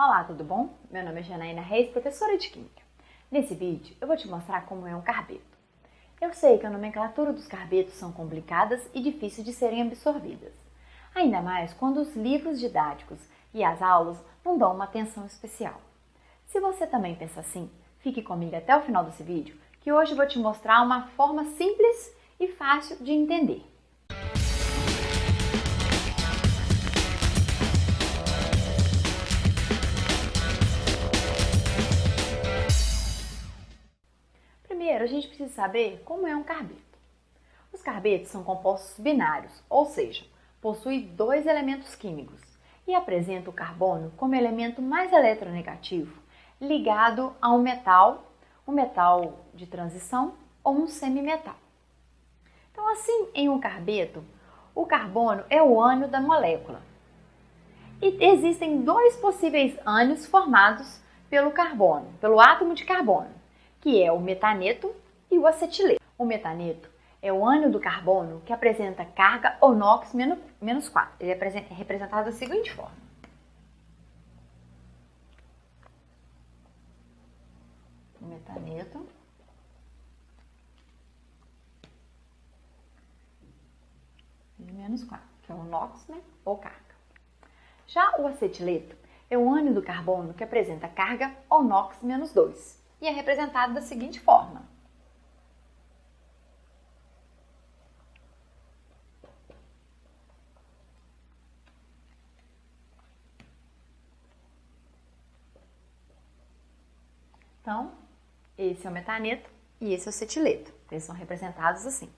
Olá, tudo bom? Meu nome é Janaína Reis, professora de Química. Nesse vídeo eu vou te mostrar como é um carbeto. Eu sei que a nomenclatura dos carbetos são complicadas e difíceis de serem absorvidas. Ainda mais quando os livros didáticos e as aulas não dão uma atenção especial. Se você também pensa assim, fique comigo até o final desse vídeo, que hoje eu vou te mostrar uma forma simples e fácil de entender. Primeiro, a gente precisa saber como é um carbeto. Os carbetos são compostos binários, ou seja, possuem dois elementos químicos e apresentam o carbono como elemento mais eletronegativo ligado a um metal, um metal de transição ou um semimetal. Então, assim, em um carbeto, o carbono é o ânion da molécula. E existem dois possíveis ânions formados pelo carbono, pelo átomo de carbono que é o metaneto e o acetileto. O metaneto é o ânion do carbono que apresenta carga ONOx menos 4. Ele é representado da seguinte forma. O metaneto menos 4, que é o NOx, né, ou carga. Já o acetileto é o ânion do carbono que apresenta carga ONOx menos 2 e é representado da seguinte forma. Então, esse é o metaneto e esse é o cetileto. Eles são representados assim.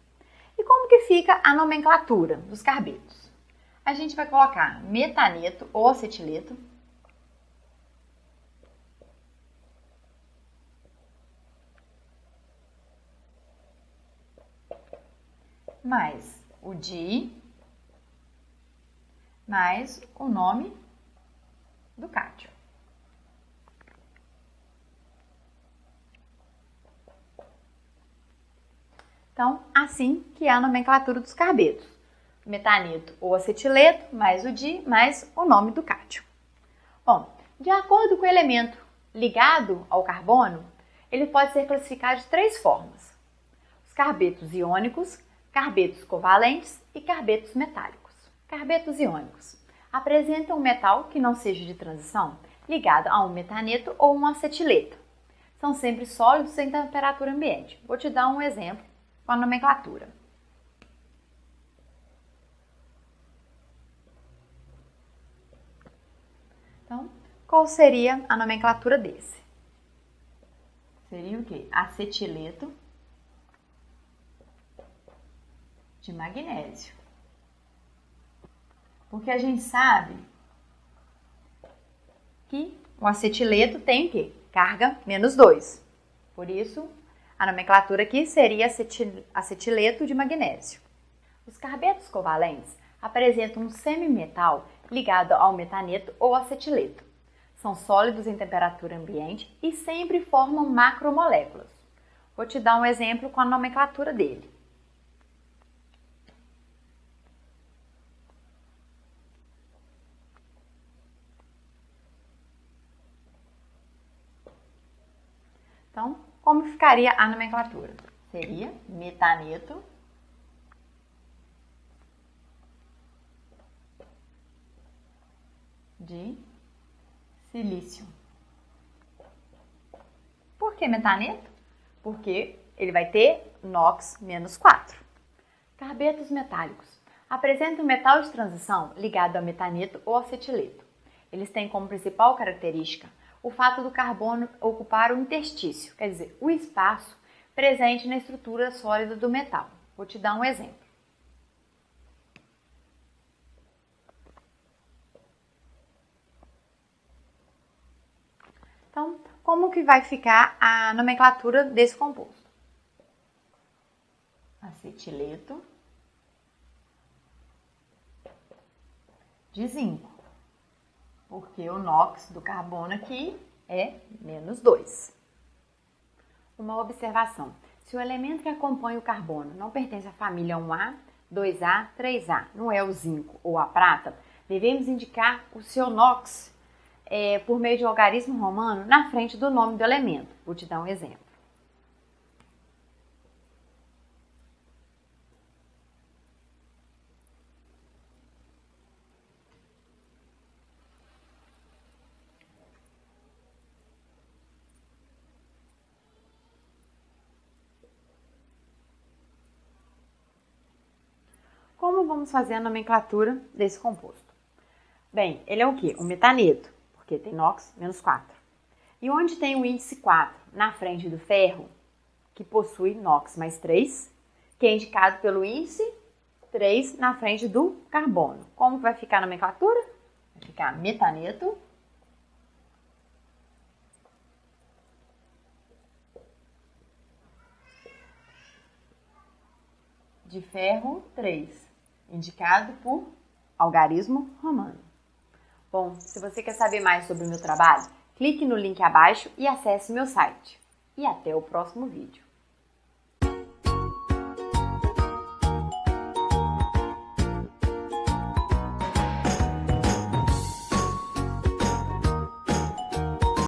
E como que fica a nomenclatura dos carbetos? A gente vai colocar metaneto ou acetileto mais o di, mais o nome do cátio. Então, assim que é a nomenclatura dos carbetos. Metaneto ou acetileto, mais o di, mais o nome do cátio. Bom, de acordo com o elemento ligado ao carbono, ele pode ser classificado de três formas. Os carbetos iônicos, carbetos covalentes e carbetos metálicos. Carbetos iônicos apresentam um metal que não seja de transição ligado a um metaneto ou um acetileto. São sempre sólidos em temperatura ambiente. Vou te dar um exemplo com a nomenclatura. Então, qual seria a nomenclatura desse? Seria o quê? Acetileto de magnésio. Porque a gente sabe que o acetileto tem o quê? Carga menos 2. Por isso, a nomenclatura aqui seria acetileto de magnésio. Os carbetos covalentes apresentam um semimetal ligado ao metaneto ou acetileto. São sólidos em temperatura ambiente e sempre formam macromoléculas. Vou te dar um exemplo com a nomenclatura dele. Então, como ficaria a nomenclatura? Seria metaneto de silício. Por que metaneto? Porque ele vai ter NOx menos 4. Carbetos metálicos. Apresentam um metal de transição ligado a metaneto ou acetileto. Eles têm como principal característica o fato do carbono ocupar o interstício, quer dizer, o espaço presente na estrutura sólida do metal. Vou te dar um exemplo. Então, como que vai ficar a nomenclatura desse composto? Acetileto de zinco porque o NOx do carbono aqui é menos 2. Uma observação. Se o elemento que acompanha o carbono não pertence à família 1A, 2A, 3A, não é o zinco ou a prata, devemos indicar o seu NOx é, por meio de um algarismo romano na frente do nome do elemento. Vou te dar um exemplo. Como vamos fazer a nomenclatura desse composto? Bem, ele é o quê? Um metaneto, porque tem NOx menos 4. E onde tem o índice 4? Na frente do ferro, que possui NOx mais 3, que é indicado pelo índice 3 na frente do carbono. Como vai ficar a nomenclatura? Vai ficar metaneto de ferro 3 indicado por algarismo romano. Bom, se você quer saber mais sobre o meu trabalho, clique no link abaixo e acesse meu site. E até o próximo vídeo.